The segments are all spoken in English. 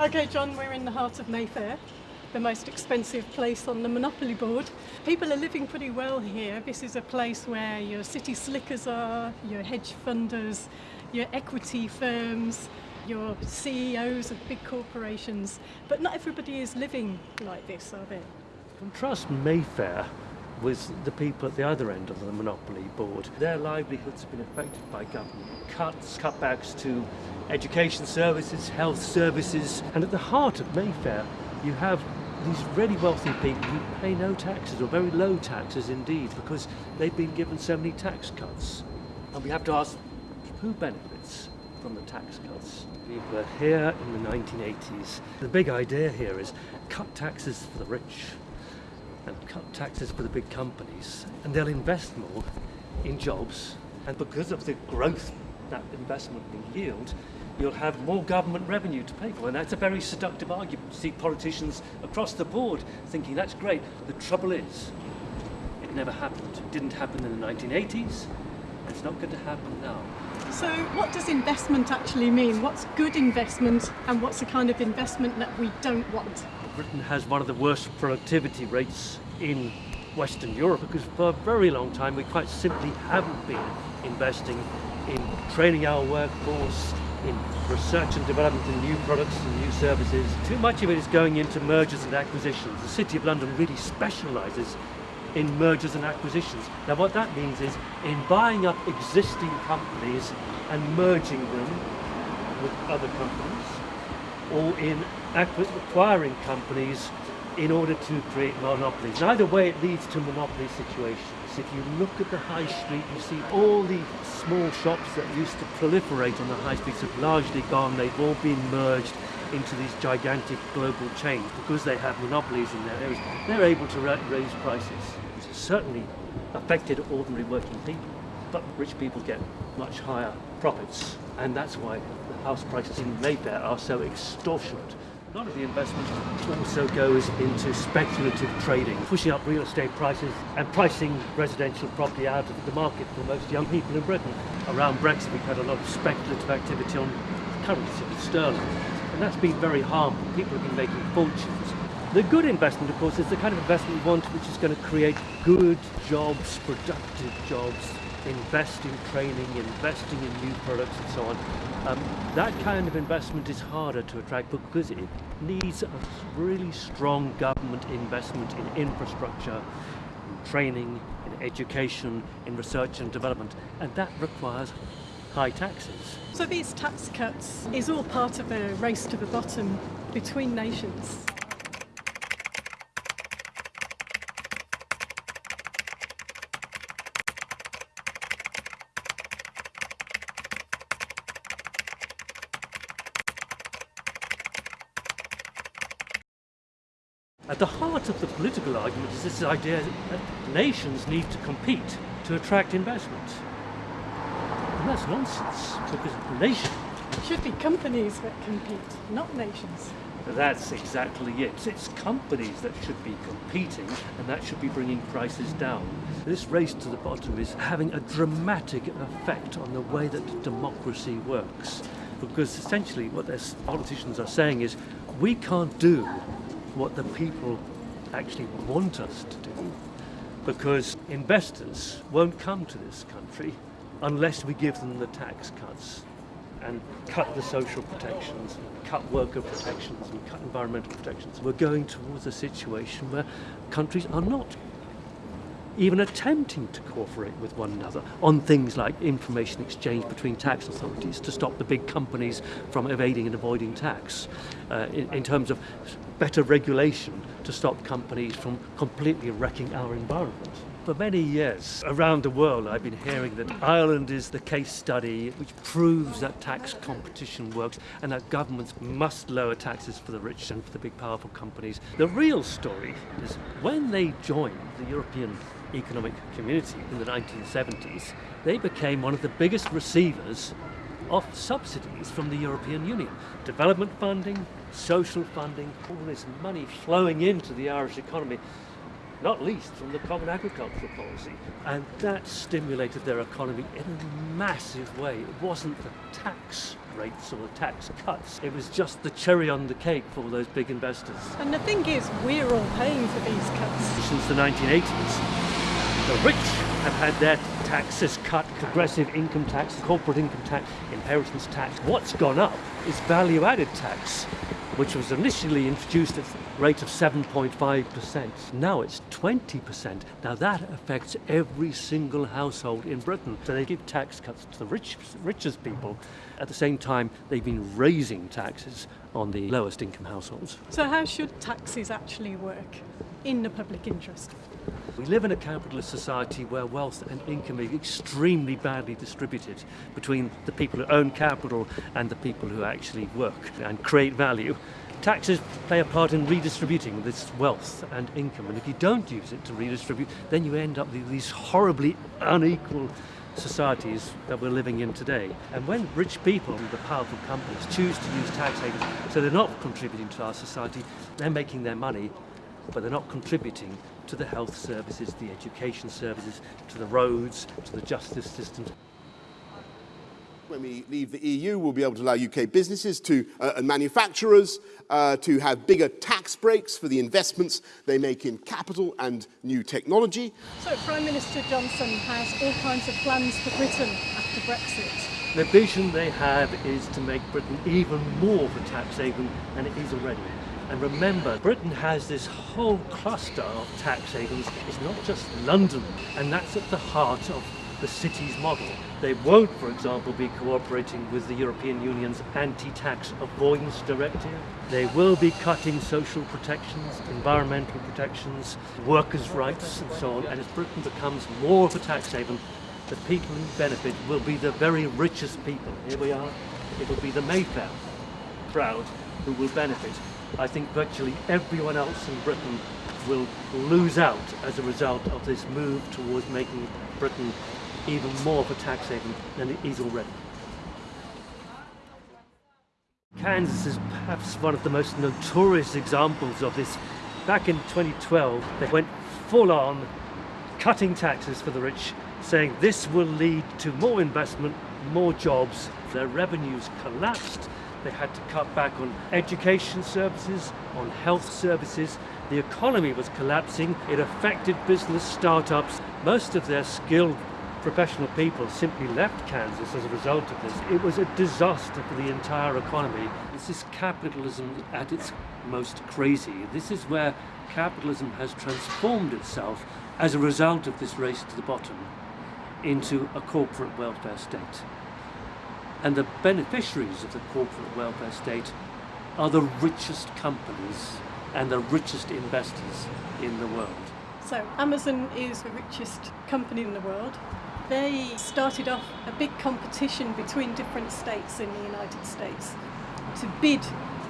Okay, John, we're in the heart of Mayfair, the most expensive place on the Monopoly board. People are living pretty well here. This is a place where your city slickers are, your hedge funders, your equity firms, your CEOs of big corporations. But not everybody is living like this, are they? Contrast Mayfair with the people at the other end of the monopoly board. Their livelihoods have been affected by government cuts, cutbacks to education services, health services, and at the heart of Mayfair you have these really wealthy people who pay no taxes or very low taxes indeed because they've been given so many tax cuts. And we have to ask who benefits from the tax cuts? People are here in the 1980s. The big idea here is cut taxes for the rich and cut taxes for the big companies and they'll invest more in jobs. And because of the growth that investment will yield you'll have more government revenue to pay for. And that's a very seductive argument. You see politicians across the board thinking that's great. The trouble is it never happened. It didn't happen in the 1980s it's not going to happen now. So what does investment actually mean? What's good investment and what's the kind of investment that we don't want Britain has one of the worst productivity rates in Western Europe because for a very long time we quite simply haven't been investing in training our workforce, in research and development in new products and new services. Too much of it is going into mergers and acquisitions. The City of London really specialises in mergers and acquisitions. Now what that means is in buying up existing companies and merging them with other companies or in acquiring companies in order to create monopolies. Either way it leads to monopoly situations. If you look at the high street you see all the small shops that used to proliferate on the high streets have largely gone, they've all been merged into these gigantic global chains because they have monopolies in their areas. They're able to raise prices. It's certainly affected ordinary working people, but rich people get much higher profits and that's why house prices in Mayfair are so extortionate. A lot of the investment also goes into speculative trading, pushing up real estate prices and pricing residential property out of the market for most young people in Britain. Around Brexit we've had a lot of speculative activity on currency, sterling, and that's been very harmful. People have been making fortunes. The good investment, of course, is the kind of investment we want which is going to create good jobs, productive jobs, invest in training, investing in new products and so on. Um, that kind of investment is harder to attract because it needs a really strong government investment in infrastructure, in training, in education, in research and development, and that requires high taxes. So these tax cuts is all part of a race to the bottom between nations. At the heart of the political argument is this idea that nations need to compete to attract investment. And that's nonsense, because nations... It should be companies that compete, not nations. That's exactly it. It's companies that should be competing and that should be bringing prices down. This race to the bottom is having a dramatic effect on the way that democracy works. Because essentially what their politicians are saying is, we can't do what the people actually want us to do because investors won't come to this country unless we give them the tax cuts and cut the social protections, cut worker protections and cut environmental protections. We're going towards a situation where countries are not even attempting to cooperate with one another on things like information exchange between tax authorities to stop the big companies from evading and avoiding tax, uh, in, in terms of better regulation to stop companies from completely wrecking our environment. For many years around the world I've been hearing that Ireland is the case study which proves that tax competition works and that governments must lower taxes for the rich and for the big powerful companies. The real story is when they joined the European Economic Community in the 1970s, they became one of the biggest receivers of subsidies from the European Union. Development funding, social funding, all this money flowing into the Irish economy, not least from the Common Agricultural Policy. And that stimulated their economy in a massive way. It wasn't the tax rates or the tax cuts. It was just the cherry on the cake for those big investors. And the thing is, we're all paying for these cuts. Since the 1980s, the rich have had their taxes cut, progressive income tax, corporate income tax, inheritance tax. What's gone up is value added tax, which was initially introduced at a rate of 7.5%. Now it's 20%. Now that affects every single household in Britain. So they give tax cuts to the rich, richest people. At the same time, they've been raising taxes on the lowest income households. So, how should taxes actually work in the public interest? We live in a capitalist society where wealth and income are extremely badly distributed between the people who own capital and the people who actually work and create value. Taxes play a part in redistributing this wealth and income, and if you don't use it to redistribute, then you end up with these horribly unequal societies that we're living in today. And when rich people the powerful companies choose to use tax havens, so they're not contributing to our society, they're making their money, but they're not contributing to the health services, the education services, to the roads, to the justice system. When we leave the EU, we'll be able to allow UK businesses to, uh, and manufacturers uh, to have bigger tax breaks for the investments they make in capital and new technology. So, Prime Minister Johnson has all kinds of plans for Britain after Brexit. The vision they have is to make Britain even more of a tax haven than it is already. And remember, Britain has this whole cluster of tax havens. It's not just London, and that's at the heart of the city's model. They won't, for example, be cooperating with the European Union's anti-tax avoidance directive. They will be cutting social protections, environmental protections, workers' rights and so on. And as Britain becomes more of a tax haven, the people who benefit will be the very richest people. Here we are. It will be the Mayfair crowd who will benefit. I think virtually everyone else in Britain will lose out as a result of this move towards making Britain even more of a tax haven than it is already. Kansas is perhaps one of the most notorious examples of this. Back in 2012, they went full on cutting taxes for the rich, saying this will lead to more investment, more jobs. Their revenues collapsed. They had to cut back on education services, on health services. The economy was collapsing. It affected business startups. Most of their skilled professional people simply left Kansas as a result of this. It was a disaster for the entire economy. This is capitalism at its most crazy. This is where capitalism has transformed itself as a result of this race to the bottom into a corporate welfare state. And the beneficiaries of the corporate welfare state are the richest companies and the richest investors in the world. So, Amazon is the richest company in the world. They started off a big competition between different states in the United States to bid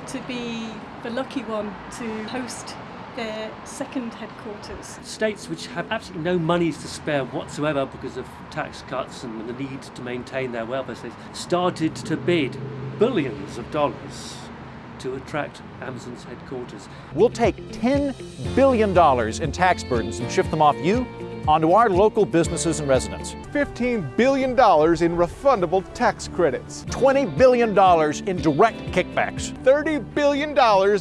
to be the lucky one to host their second headquarters. States which have absolutely no monies to spare whatsoever because of tax cuts and the need to maintain their welfare states started to bid billions of dollars to attract Amazon's headquarters. We'll take $10 billion in tax burdens and shift them off you onto our local businesses and residents. $15 billion in refundable tax credits, $20 billion in direct kickbacks, $30 billion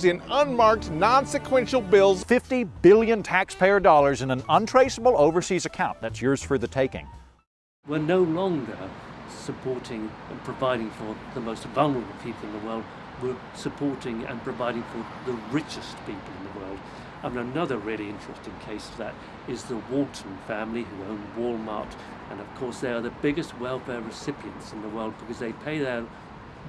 in unmarked, non sequential bills, 50 billion taxpayer dollars in an untraceable overseas account. That's yours for the taking. We're no longer supporting and providing for the most vulnerable people in the world. We're supporting and providing for the richest people in the world. And another really interesting case of that is the Walton family who own Walmart. And of course, they are the biggest welfare recipients in the world because they pay their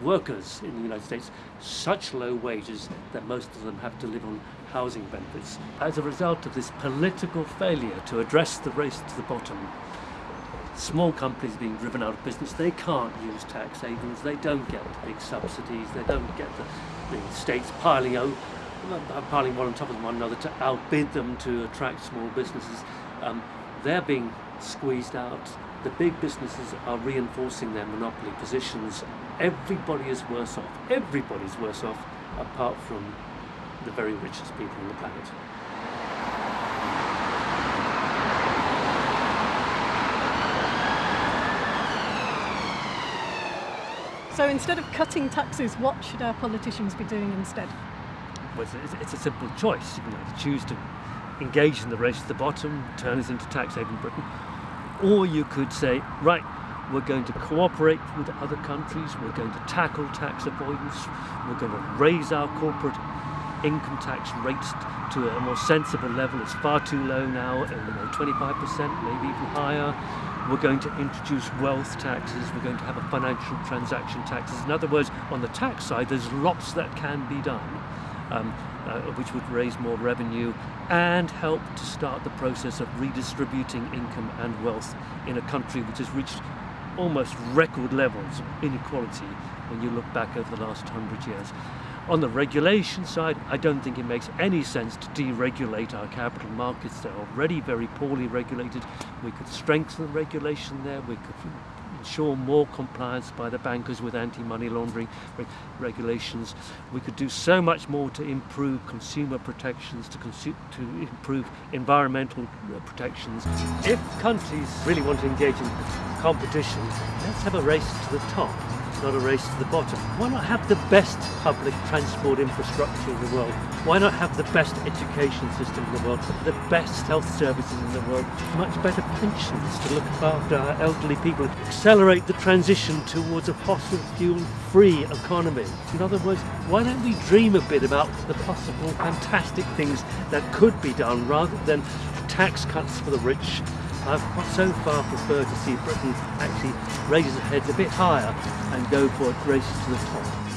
workers in the United States such low wages that most of them have to live on housing benefits. As a result of this political failure to address the race to the bottom, small companies being driven out of business, they can't use tax havens, they don't get the big subsidies, they don't get the, the states piling out piling one on top of one another to outbid them to attract small businesses. Um, they're being squeezed out. The big businesses are reinforcing their monopoly positions. Everybody is worse off. Everybody's worse off apart from the very richest people on the planet. So instead of cutting taxes, what should our politicians be doing instead? Well, it's, it's a simple choice. You can choose to engage in the race to the bottom, turn us into tax haven Britain, or you could say, right, we're going to cooperate with other countries, we're going to tackle tax avoidance, we're going to raise our corporate income tax rates to a more sensible level. It's far too low now, 25%, maybe even higher. We're going to introduce wealth taxes. We're going to have a financial transaction taxes. In other words, on the tax side, there's lots that can be done, um, uh, which would raise more revenue and help to start the process of redistributing income and wealth in a country which has reached almost record levels of inequality when you look back over the last hundred years. On the regulation side, I don't think it makes any sense to deregulate our capital markets. They're already very poorly regulated. We could strengthen the regulation there. We could ensure more compliance by the bankers with anti-money laundering re regulations. We could do so much more to improve consumer protections, to, consu to improve environmental protections. If countries really want to engage in competition, let's have a race to the top not a race to the bottom. Why not have the best public transport infrastructure in the world? Why not have the best education system in the world, the best health services in the world, much better pensions to look after our elderly people, accelerate the transition towards a fossil fuel free economy. In other words, why don't we dream a bit about the possible fantastic things that could be done rather than tax cuts for the rich I've so far preferred to see Britain actually raise its heads a bit higher and go for it races to the top.